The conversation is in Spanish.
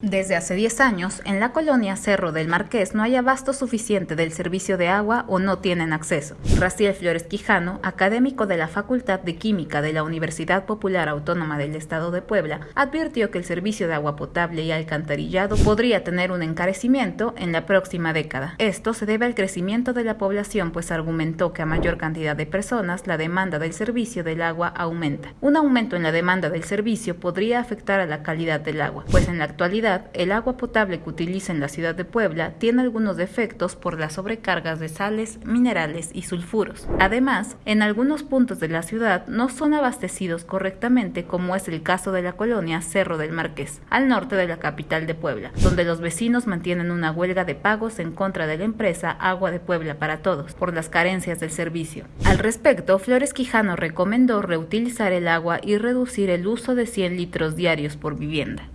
Desde hace 10 años, en la colonia Cerro del Marqués no hay abasto suficiente del servicio de agua o no tienen acceso. Raciel Flores Quijano, académico de la Facultad de Química de la Universidad Popular Autónoma del Estado de Puebla, advirtió que el servicio de agua potable y alcantarillado podría tener un encarecimiento en la próxima década. Esto se debe al crecimiento de la población, pues argumentó que a mayor cantidad de personas la demanda del servicio del agua aumenta. Un aumento en la demanda del servicio podría afectar a la calidad del agua, pues en la actualidad el agua potable que utiliza en la ciudad de Puebla tiene algunos defectos por las sobrecargas de sales, minerales y sulfuros. Además, en algunos puntos de la ciudad no son abastecidos correctamente como es el caso de la colonia Cerro del Marqués, al norte de la capital de Puebla, donde los vecinos mantienen una huelga de pagos en contra de la empresa Agua de Puebla para Todos por las carencias del servicio. Al respecto, Flores Quijano recomendó reutilizar el agua y reducir el uso de 100 litros diarios por vivienda.